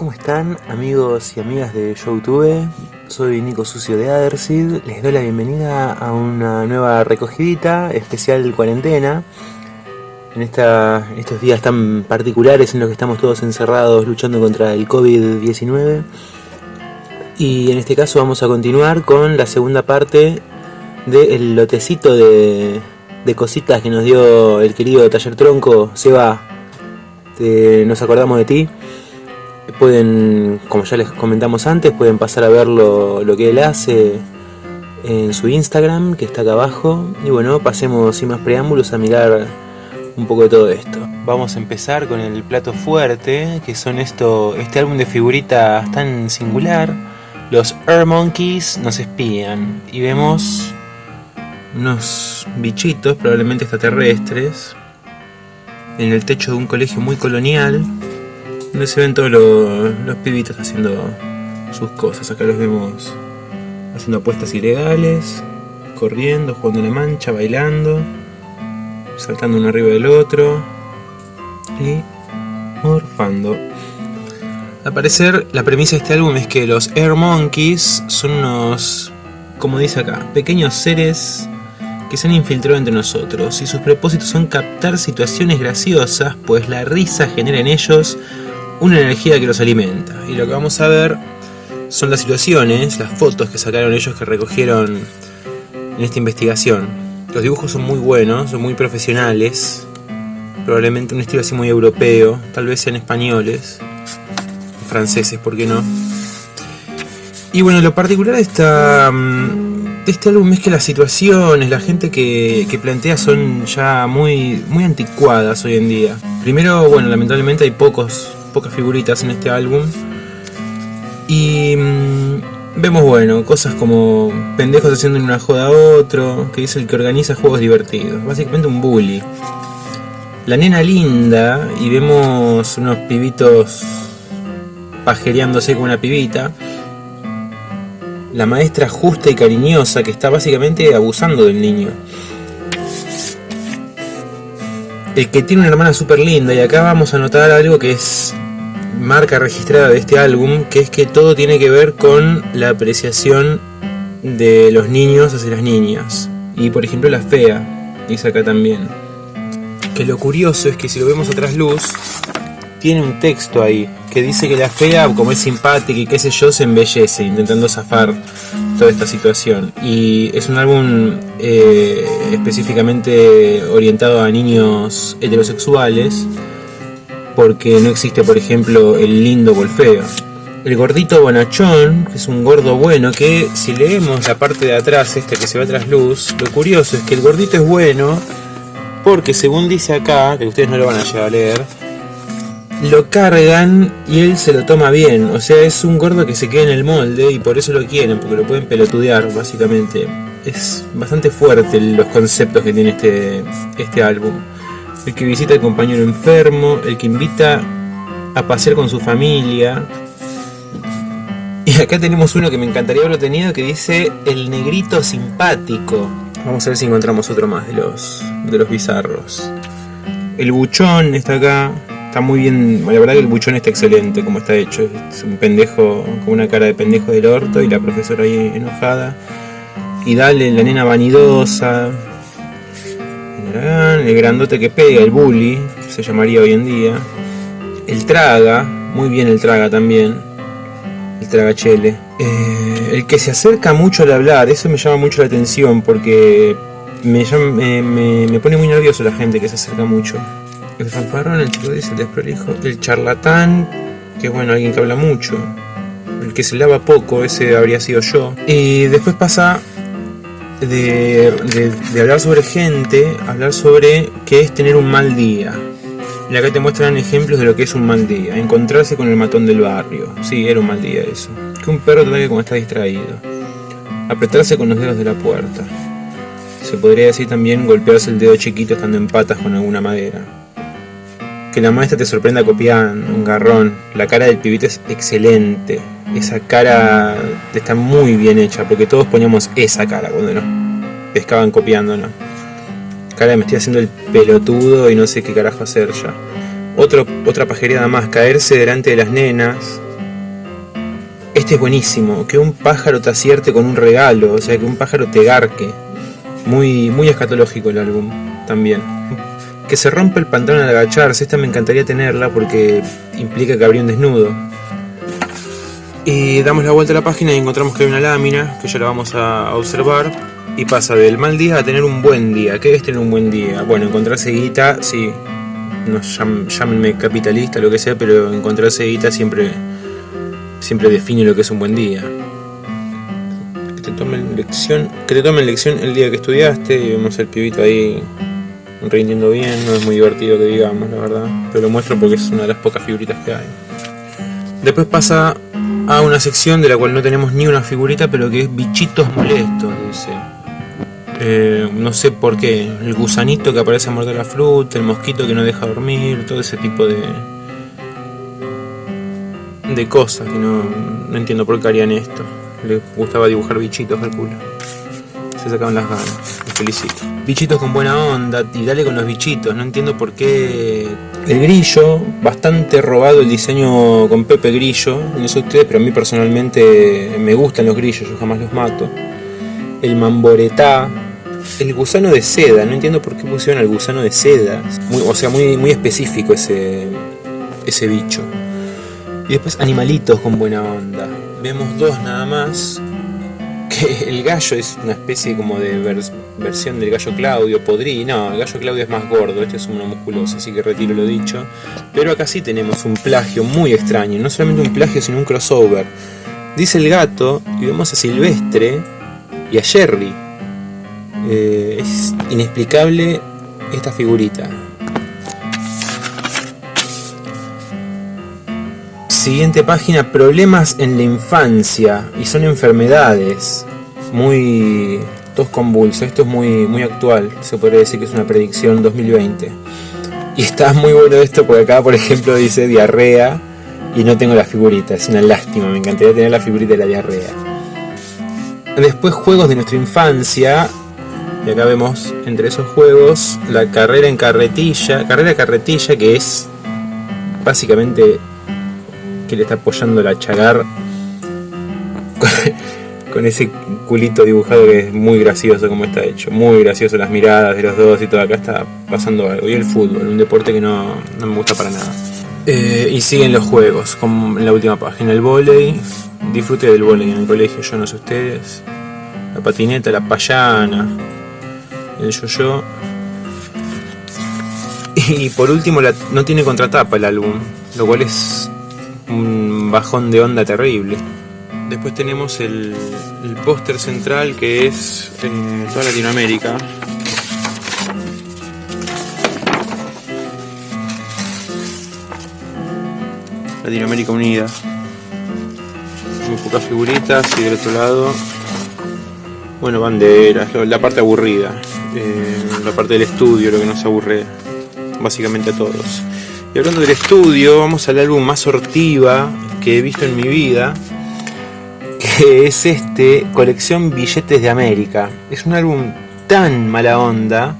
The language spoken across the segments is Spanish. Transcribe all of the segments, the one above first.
¿Cómo están amigos y amigas de YouTube? Soy Nico Sucio de Adersid, les doy la bienvenida a una nueva recogidita especial cuarentena. En esta, estos días tan particulares en los que estamos todos encerrados luchando contra el COVID-19 y en este caso vamos a continuar con la segunda parte del lotecito de, cositas que nos dio el querido Taller Tronco, Seba, te, nos acordamos de ti pueden, como ya les comentamos antes, pueden pasar a ver lo, lo, que él hace en su Instagram, que está acá abajo. Y bueno, pasemos sin más preámbulos a mirar un poco de todo esto. Vamos a empezar con el plato fuerte, que son esto, este álbum de figuritas tan singular. Los Air Monkeys nos espían y vemos unos bichitos, probablemente extraterrestres, en el techo de un colegio muy colonial donde se ven todos los, los pibitos haciendo sus cosas. Acá los vemos haciendo apuestas ilegales, corriendo, jugando la mancha, bailando, saltando uno arriba del otro y morfando. Al parecer, la premisa de este álbum es que los Air Monkeys son unos, como dice acá, pequeños seres que se han infiltrado entre nosotros y sus propósitos son captar situaciones graciosas, pues la risa genera en ellos una energía que los alimenta. Y lo que vamos a ver son las situaciones, las fotos que sacaron ellos que recogieron en esta investigación. Los dibujos son muy buenos, son muy profesionales, probablemente un estilo así muy europeo, tal vez sean españoles, franceses, ¿por qué no? Y bueno, lo particular de, esta, mm, de este álbum es que las situaciones, la gente que, que plantea son ya muy, muy anticuadas hoy en día. Primero, bueno, lamentablemente hay pocos pocas figuritas en este álbum. Y mmm, vemos, bueno, cosas como pendejos haciendo una joda a otro, que es el que organiza juegos divertidos. Básicamente un bully. La nena linda, y vemos unos pibitos pajereándose con una pibita. La maestra justa y cariñosa que está básicamente abusando del niño. el que tiene una hermana súper linda y acá vamos a notar algo que es marca registrada de este álbum, que es que todo tiene que ver con la apreciación de los niños hacia las niñas. Y por ejemplo la fea, dice acá también. Que lo curioso es que si lo vemos a trasluz, tiene un texto ahí que dice que la fea, como es simpática y qué sé yo, se embellece intentando zafar toda esta situación. Y es un álbum eh, específicamente orientado a niños heterosexuales porque no existe, por ejemplo, el lindo o el. El gordito bonachón, que es un gordo bueno, que si leemos la parte de atrás, este que se va tras luz, lo curioso es que el gordito es bueno porque según dice acá, que ustedes no lo van a llegar a leer, lo cargan y él se lo toma bien. O sea, es un gordo que se queda en el molde y por eso lo quieren, porque lo pueden pelotudear, básicamente. Es bastante fuerte los conceptos que tiene este, este álbum el que visita al compañero enfermo, el que invita a pasear con su familia. Y acá tenemos uno que me encantaría haberlo tenido que dice el negrito simpático. Vamos a ver si encontramos otro más de los, de los bizarros. El buchón está acá. Está muy bien, la verdad que el buchón está excelente como está hecho. Es un pendejo con una cara de pendejo del orto y la profesora ahí enojada. Y dale, la nena vanidosa, el grandote que pega, el bully, se llamaría hoy en día. El traga, muy bien el traga también. El tragachele. Eh, el que se acerca mucho al hablar, eso me llama mucho la atención porque me, pone muy nervioso la gente que se acerca mucho. El fanfarrón, el chico el desprolijo. El charlatán, que es bueno, alguien que habla mucho. El que se lava poco, ese habría sido yo. Y después pasa de, hablar sobre gente, hablar sobre qué es tener un mal día. Y acá te muestran ejemplos de lo que es un mal día. Encontrarse con el matón del barrio. Sí, era un mal día eso. Que un perro te como está distraído. Apretarse con los dedos de la puerta. Se podría decir también golpearse el dedo chiquito estando en patas con alguna madera. Que la maestra te sorprenda copiando, un garrón. La cara del pibito es excelente esa cara está muy bien hecha, porque todos poníamos esa cara cuando nos pescaban copiándonos. Cara me estoy haciendo el pelotudo y no sé qué carajo hacer ya. Otro, otra pajereada más, caerse delante de las nenas, Este es buenísimo, que un pájaro te acierte con un regalo, o sea, que un pájaro te garque. Muy, muy escatológico el álbum también. Que se rompe el pantalón al agacharse, esta me encantaría tenerla porque implica que habría un desnudo. Y damos la vuelta a la página y encontramos que hay una lámina, que ya la vamos a observar. Y pasa del mal día a tener un buen día. ¿Qué es tener un buen día? Bueno, encontrarse guita, sí. No, llámenme capitalista, lo que sea, pero encontrarse guita siempre siempre define lo que es un buen día. Te tomen lección, que te tomen lección el día que estudiaste y vemos el pibito ahí rindiendo bien, no es muy divertido que digamos, la verdad, pero lo muestro porque es una de las pocas figuritas que hay. Después pasa a una sección de la cual no tenemos ni una figurita, pero que es bichitos molestos, dice. Eh, no sé por qué, el gusanito que aparece a morder la fruta, el mosquito que no deja dormir, todo ese tipo de, de cosas que no, no entiendo por qué harían esto. Les gustaba dibujar bichitos, culo Se sacaban las ganas. Felicito. Bichitos con buena onda y dale con los bichitos. No entiendo por qué. El grillo, bastante robado el diseño con Pepe Grillo. No sé ustedes, pero a mí personalmente me gustan los grillos, yo jamás los mato. El mamboretá. El gusano de seda, no entiendo por qué pusieron el gusano de seda. o sea, muy, muy específico ese, ese bicho. Y después animalitos con buena onda. Vemos dos nada más. Que el gallo es una especie como de versión del gallo Claudio, podrí. No, el gallo Claudio es más gordo, este es uno musculoso, así que retiro lo dicho. Pero acá sí tenemos un plagio muy extraño. No solamente un plagio, sino un crossover. Dice el gato y vemos a Silvestre y a Jerry. Eh, es inexplicable esta figurita. Siguiente página, problemas en la infancia y son enfermedades muy tos convulsos. Esto es muy, muy actual, se podría decir que es una predicción 2020. Y está muy bueno esto porque acá, por ejemplo, dice diarrea y no tengo la figurita. Es una lástima, me encantaría tener la figurita de la diarrea. Después juegos de nuestra infancia. Y acá vemos entre esos juegos la carrera en carretilla. Carrera carretilla que es básicamente que le está apoyando la chagar con, ese culito dibujado que es muy gracioso como está hecho, muy gracioso las miradas de los dos y todo, acá está pasando algo. Y el fútbol, un deporte que no, me gusta para nada. Eh, y siguen los juegos, como en la última página, el volei, disfrute del volei en el colegio, yo no sé ustedes, la patineta, la payana, el yo-yo. Y por último, no tiene contratapa el álbum, lo cual es un bajón de onda terrible. Después tenemos el, póster central que es en toda Latinoamérica. Latinoamérica Unida. Muy pocas figuritas y del otro lado, bueno, banderas, la parte aburrida, eh, la parte del estudio, lo que nos aburre básicamente a todos. Y hablando del estudio, vamos al álbum más sortiva que he visto en mi vida, que es este, Colección Billetes de América. Es un álbum tan mala onda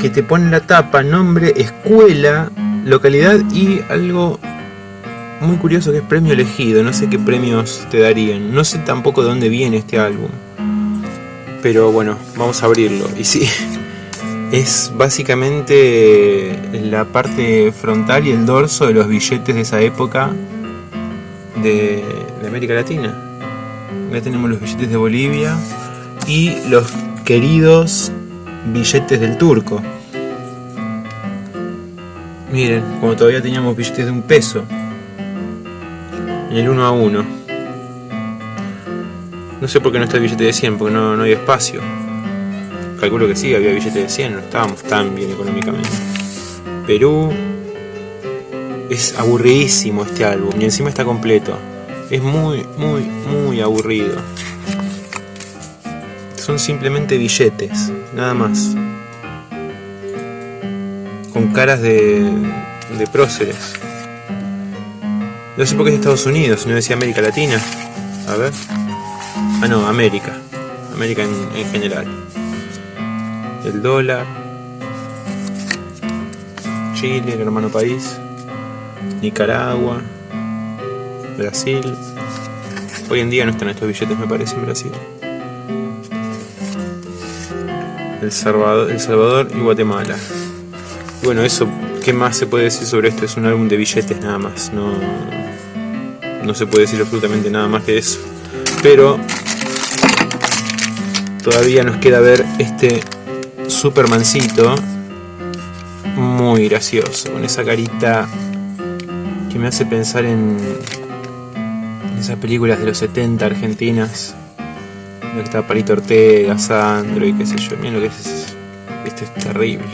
que te pone la tapa, nombre, escuela, localidad y algo muy curioso que es premio elegido. No sé qué premios te darían. No sé tampoco de dónde viene este álbum. Pero bueno, vamos a abrirlo. Y sí, es básicamente la parte frontal y el dorso de los billetes de esa época de, América Latina. Acá tenemos los billetes de Bolivia y los queridos billetes del turco. Miren, como todavía teníamos billetes de un peso. El uno a uno. No sé por qué no está el billete de 100, porque no hay espacio. Calculo que sí, había billetes de 100, no estábamos tan bien económicamente. Perú es aburridísimo este álbum y encima está completo. Es muy, muy, muy aburrido. Son simplemente billetes, nada más. Con caras de, de próceres. No sé por qué es Estados Unidos, no decía América Latina. A ver. Ah, no, América. América en general el dólar, Chile, el hermano país, Nicaragua, Brasil, Hoy en día no están estos billetes, me parece, en Brasil. El Salvador, el Salvador y Guatemala. Bueno, eso, ¿qué más se puede decir sobre esto? Es un álbum de billetes nada más, no, no se puede decir absolutamente nada más que eso. Pero todavía nos queda ver este Supermancito muy gracioso, con esa carita que me hace pensar en esas películas de los 70 argentinas, donde está Palito Ortega, Sandro y qué sé yo. Miren lo que es. Esto es terrible.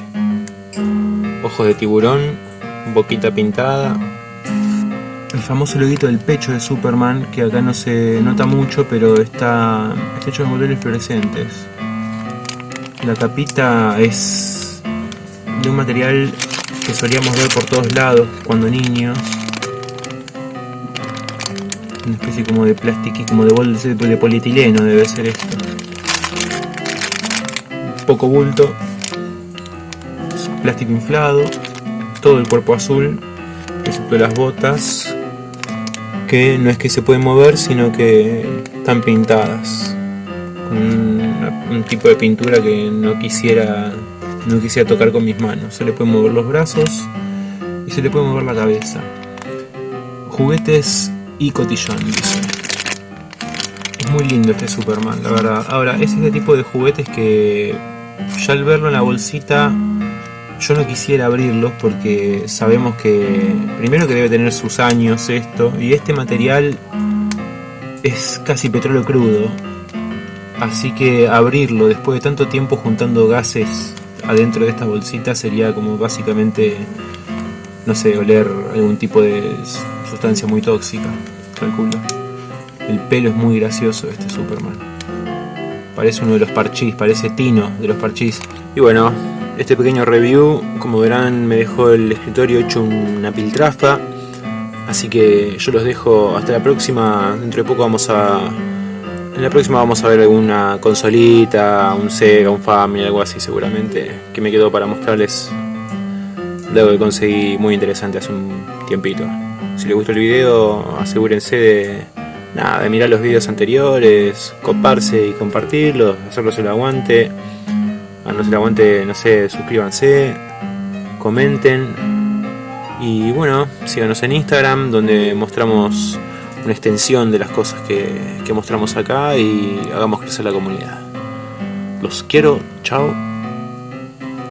Ojos de tiburón, boquita pintada. El famoso loguito del pecho de Superman, que acá no se nota mucho, pero está, está hecho de botones fluorescentes. La tapita es de un material que solíamos ver por todos lados cuando niños. Una especie como de plástico, como de bolsa de polietileno debe ser esto. Poco bulto. Plástico inflado. Todo el cuerpo azul. Excepto las botas. Que no es que se pueden mover, sino que están pintadas. Un, tipo de pintura que no quisiera no quisiera tocar con mis manos. Se le pueden mover los brazos y se le puede mover la cabeza. Juguetes y cotillón. Es muy lindo este Superman, la verdad. Ahora, es este tipo de juguetes que ya al verlo en la bolsita yo no quisiera abrirlos porque sabemos que primero que debe tener sus años esto y este material es casi petróleo crudo. Así que abrirlo después de tanto tiempo juntando gases adentro de esta bolsita sería como básicamente, no sé, oler algún tipo de sustancia muy tóxica, calculo. El pelo es muy gracioso este Superman. Parece uno de los parchís, parece Tino de los parchís. Y bueno, este pequeño review, como verán, me dejó el escritorio hecho una piltrafa. Así que yo los dejo hasta la próxima. Dentro de poco vamos a en la próxima vamos a ver alguna consolita, un Sega, un Family, algo así seguramente, que me quedó para mostrarles de algo que conseguí muy interesante hace un tiempito. Si les gustó el video, asegúrense de, nada, de mirar los videos anteriores, coparse y compartirlos, hacerlos el aguante. A no se el aguante, no sé, suscríbanse, comenten. Y bueno, síganos en Instagram, donde mostramos una extensión de las cosas que, mostramos acá y hagamos crecer la comunidad. Los quiero, chao.